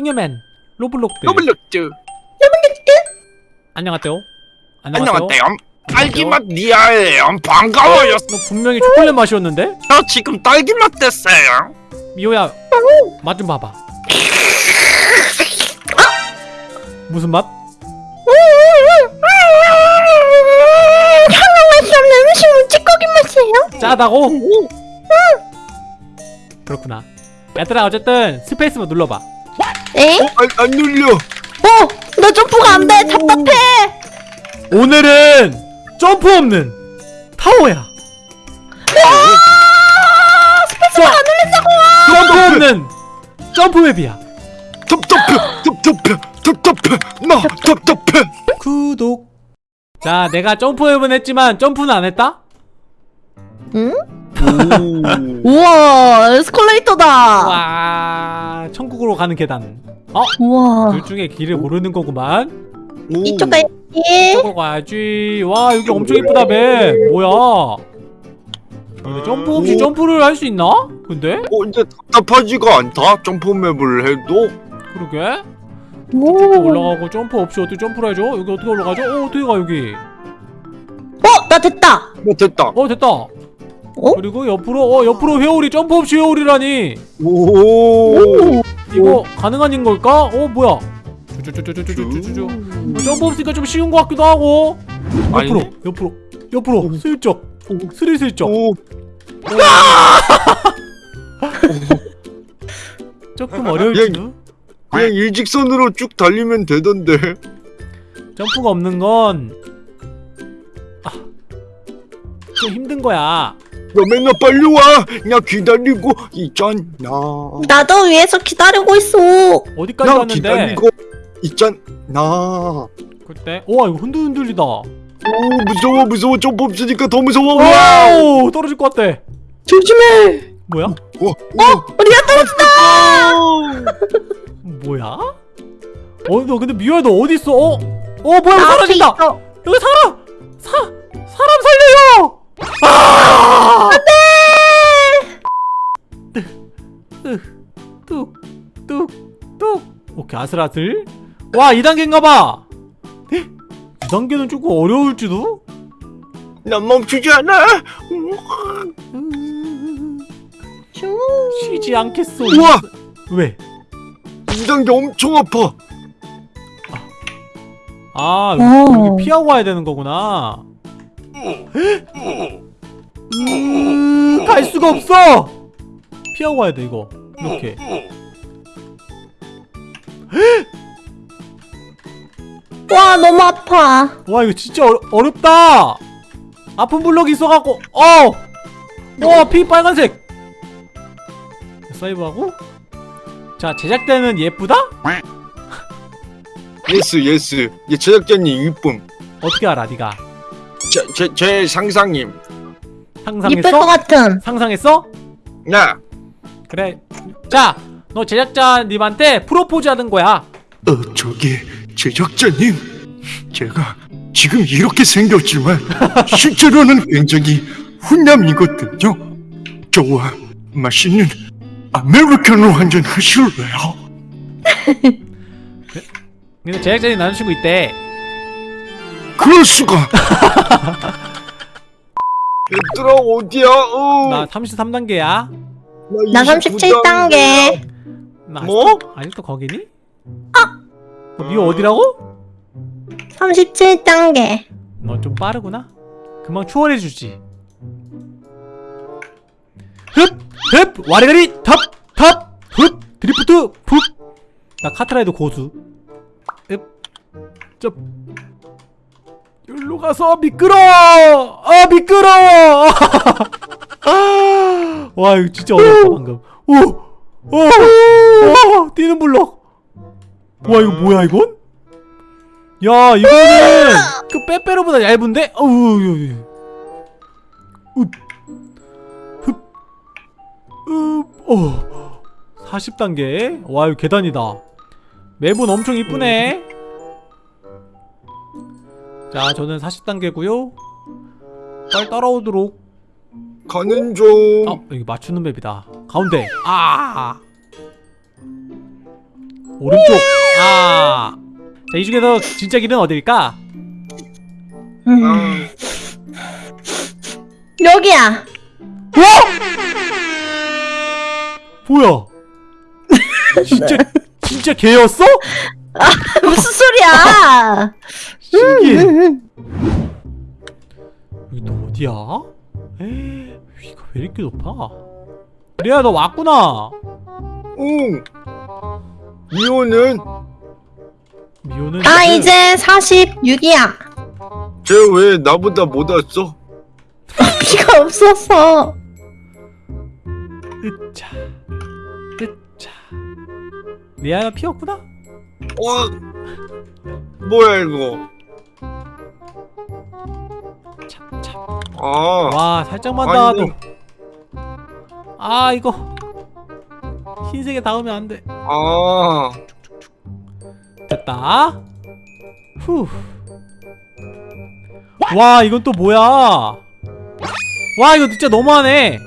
잉여맨 로블록들 로블록즈 안녕하세요 안녕하세요 딸기맛 리아예요 반가워요 너 분명히 초콜릿 맛이었는데? 저 지금 딸기맛 됐어요 미호야 맛 좀 봐봐 무슨 맛? 맛이 없는 음식물 찌꺼기 맛이에요? 짜다고? 그렇구나 얘들아 어쨌든 스페이스만 눌러봐 에? 안, 안 눌려 어! 나 점프가 안 돼! 답답해! 오늘은 점프 없는 타워야 스페이스만 안 눌린다고 점프 없는 점프맵이야 답답해 답답해 답답해 나 답답해 구독 자 내가 점프맵은 했지만 점프는 안 했다? 응? 오 우와 에스컬레이터다! 와 천국으로 가는 계단 어? 우와 둘 중에 길을 모르는 거구만 이쪽 가야지 이쪽으로 가야지 와 여기 엄청 이쁘다 맵 뭐야 근데 점프 없이 오. 점프를 할 수 있나? 근데? 어 이제 답답하지가 않다 점프맵을 해도 그러게 오. 점프 올라가고 점프 없이 어떻게 점프를 해줘? 여기 어떻게 올라가죠? 어 어떻게 가 여기 어! 나 됐다! 뭐 됐다 어 됐다 어? 그리고 옆으로 어 옆으로 회오리 점프 없이 회오리라니. 오. 이거 가능한 걸까? 어 뭐야? 쭈쭈쭈쭈쭈쭈쭈쭈 어, 점프 없으니까 좀 쉬운 것 같기도 하고. 옆으로 아니네. 옆으로 옆으로 슬쩍. 스리슬쩍. 오. 조금 어려울지도. 그냥 일직선으로 쭉 달리면 되던데. 점프가 없는 건 아, 좀 힘든 거야 너 맨날 빨리 와 나 기다리고 있잖아 나도 위에서 기다리고 있어 어디까지 나 갔는데 기다리고 있잖아 그때 우와 이거 흔들흔들리다 오 무서워 무서워 점프 없으니까 더 무서워 와우 떨어질 것 같아 조심해 뭐야? 와, 우리가 떨어진다! 뭐야? 어 너 근데 미호야 너 어디 있어? 어? 어 뭐야 나 사라진다. 여기 사람! 사! 사람 살려요! 아! 안돼! 뚝! 뚝! 뚝! 오케이 아슬아슬 와 2단계인가봐 2단계는 조금 어려울지도? 난 멈추지 않아. 쉬지 않겠어 우와 왜? 2단계 엄청 아파 아 오. 여기 피하고 와야 되는 거구나 음, 갈 수가 없어. 피하고 와야 돼 이거. 이렇게. 와 너무 아파. 와 이거 진짜 어려, 어렵다. 아픈 블럭이 있어갖고 어 와 피 빨간색. 사이브하고? 자 제작대는 예쁘다? 예스 예스. 예, 제작자님 이쁨 어떻게 알아 네가 제, 제, 제 상상님 것 상상했어? 같은. 상상했어? 야 그래. 자 너 제작자님한테 프로포즈 하는 거야. 어, 저기 제작자님? 제가 지금 이렇게 생겼지만 실제로는 굉장히 훈남이거든요. 저와 맛있는 아메리카노 한 잔 하실래요? 근데 제작자님 남자친구 있대 그럴 수가 얘들아 어디야? 어, 나 33단계야 나 37단계 나 뭐? 아직도, 아직도 거기니? 어? 미호 어디라고? 37단계 너 좀 빠르구나 금방 추월해주지 흡! 흡! 와리가리! 탑! 탑! 흡! 드리프트! 흡! 나 카트라이더 고수 흡! 쩝! 여기로 가서 미끄러워! 아 미끄러워! 와 이거 진짜 어렵다 방금 오! 오! 오! 뛰는 블럭 와 이거 뭐야 이건? 야 이거는 그 빼빼로보다 얇은데? 어우 유, 유. 읍. 흡. 읍. 어. 40단계 와 이거 계단이다 맵은 엄청 이쁘네 자 저는 40단계고요 빨리 따라오도록 가는 중 어 여기 맞추는 맵이다 가운데 아 오른쪽 아. 자, 이 중에서 진짜 길은 어딜까? 음. 아, 여기야. 뭐야? 진짜 진짜 개였어? 무슨 소리야? 신기해. 여기 또 어디야? 에이, 위가 왜 이렇게 높아? 리아 너 왔구나. 응. 미호는 미호는 아 지금- 이제 46이야. 쟤 왜 나보다 못 왔어? 피가 없어서. 으차 으차 리아가 피었구나? 어? 뭐야 이거? 아, 와 살짝만 아이고. 닿아도. 아 이거. 흰색에 닿으면 안돼. 아, 됐다. 후와 이건 또 뭐야? 와 이거 진짜 너무하네.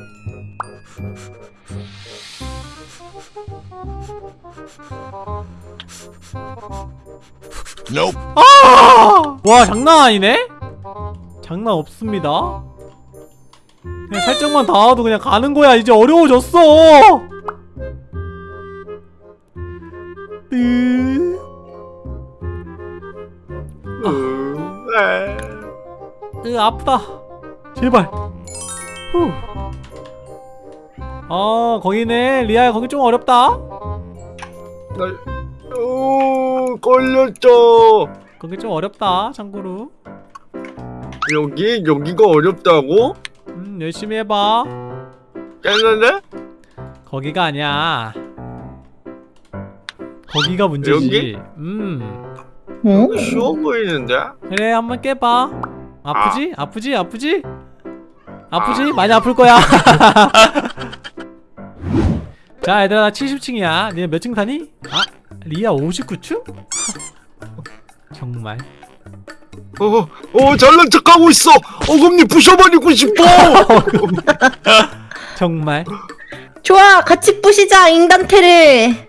아! 와 장난 아니네? 장난 없습니다. 그냥 살짝만 닿아도 그냥 가는 거야. 이제 어려워졌어. 으... 아프다. 제발. 후. 아 거기네. 리아야 거기 좀 어렵다. 나, 오, 걸렸죠. 거기 좀 어렵다 참고로 여기 여기가 어렵다고? 음 열심히 해봐 깨는데? 거기가 아니야 거기가 문제지 여기? 음 응? 쉬워 보이는데? 그래 한번 깨봐 아프지? 아 프지? 아프지? 아프지? 많이 아플 거야 자 얘들아 나 70층이야 니네 몇 층 사니? 아 리아 59층? 정말 어, 어, 잘난 척하고 있어. 어금니 부셔버리고 싶어. 정말 좋아 같이 부시자 인간테를.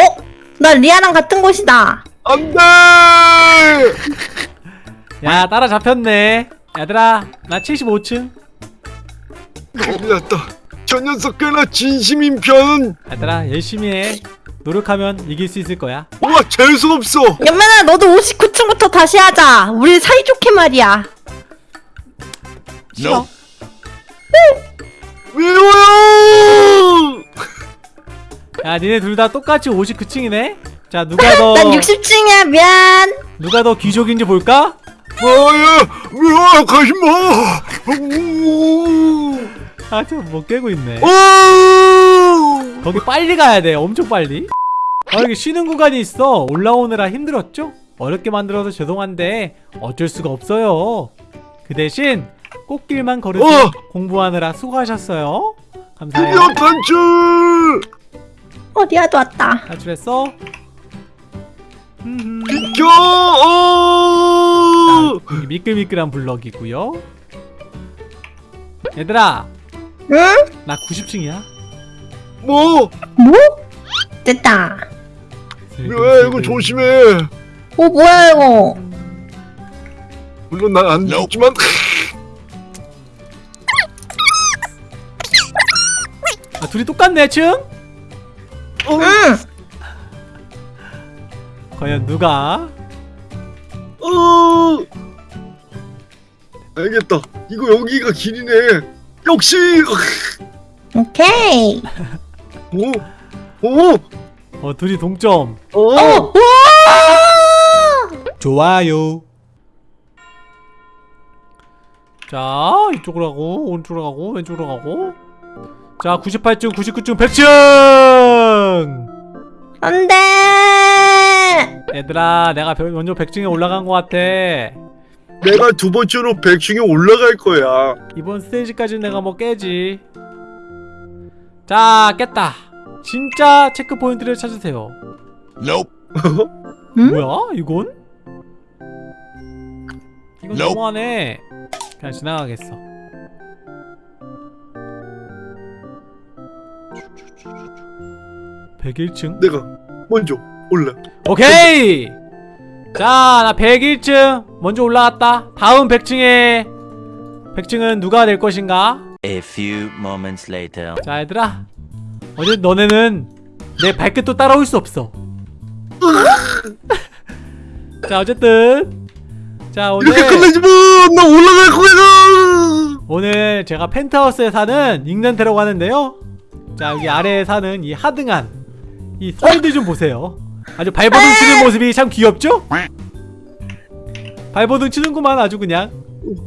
어? 나 리아랑 같은 곳이다. 안 돼. 야 따라 잡혔네 얘들아 나 75층 큰일 났다. 저 녀석 꽤나 진심인 편. 얘들아 열심히 해 노력하면 이길 수 있을 거야 와 재수 없어. 연만아 너도 59층부터 다시 하자. 우리 사이좋게 말이야. 싫어 미워요. 야 니네 둘 다 똑같이 59층이네 자 누가 더 난 60층이야 미안. 누가 더 귀족인지 볼까? 뭐야? 미워 가지 마. 우. 아저못 뭐 깨고 있네 오. 거기 빨리 가야 돼 엄청 빨리 아 여기 쉬는 구간이 있어 올라오느라 힘들었죠? 어렵게 만들어서 죄송한데 어쩔 수가 없어요 그 대신 꽃길만 걸으시 어! 공부하느라 수고하셨어요 감사해요 드디어 탈출. 어 리아도 왔다. 탈출했어? 음, 비켜. 어. 이 미끌미끌한 블럭이고요 얘들아 응? 나 90층이야 뭐? 뭐? 됐다. 왜 이거 조심해. 어 뭐야 이거? 물론 난 안 죽지만. 아, 둘이 똑같네 층? 어. 응. 과연 누가? 어. 알겠다. 이거 여기가 길이네. 역시. 오케이. 오. 오. 어 둘이 동점 어. 어. 우와! 좋아요 자 이쪽으로 가고 오른쪽으로 가고 왼쪽으로 가고 자 98층 99층 100층 안 돼. 얘들아 내가 별- 먼저 100층에 올라간 것 같아 내가 두 번째로 100층에 올라갈 거야. 이번 스테이지까지는 내가 뭐 깨지 자 깼다 진짜 체크포인트를 찾으세요 응? 뭐야 이건? 이건 Nope. 너무하네 그냥 지나가겠어 101층 내가 먼저 올라. 오케이 자 나 101층 먼저 올라갔다. 다음 100층에. 100층은 누가 될 것인가? A few moments later. 자 얘들아. 어제 너네는 내 발끝도 따라올 수 없어. 자 어쨌든. 자 오늘 이렇게 끝내지 마. 나 올라갈 거야. 오늘 제가 펜트하우스에 사는 잉랜드라고 하는데요. 자 여기 아래에 사는 이 하등한 이 설들 좀 보세요 아주 발버둥 치는 모습이 참 귀엽죠? 발버둥 치는구만 아주 그냥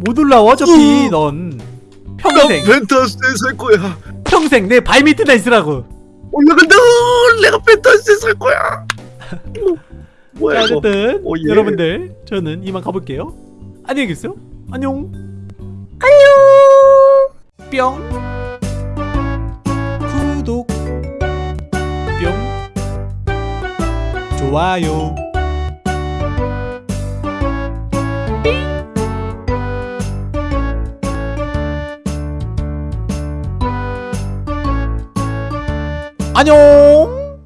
못 올라와 어차피 넌나 평생 펜트하우스에 살 거야. 평생 내 발 밑에다 있으라고 올라간다. 내가 펜트하우스에 살 거야. 뭐야 자 이거? 어쨌든 오, 예. 여러분들 저는 이만 가볼게요 안녕히 계세요 안녕 안녕. 뿅 좋아요. 안녕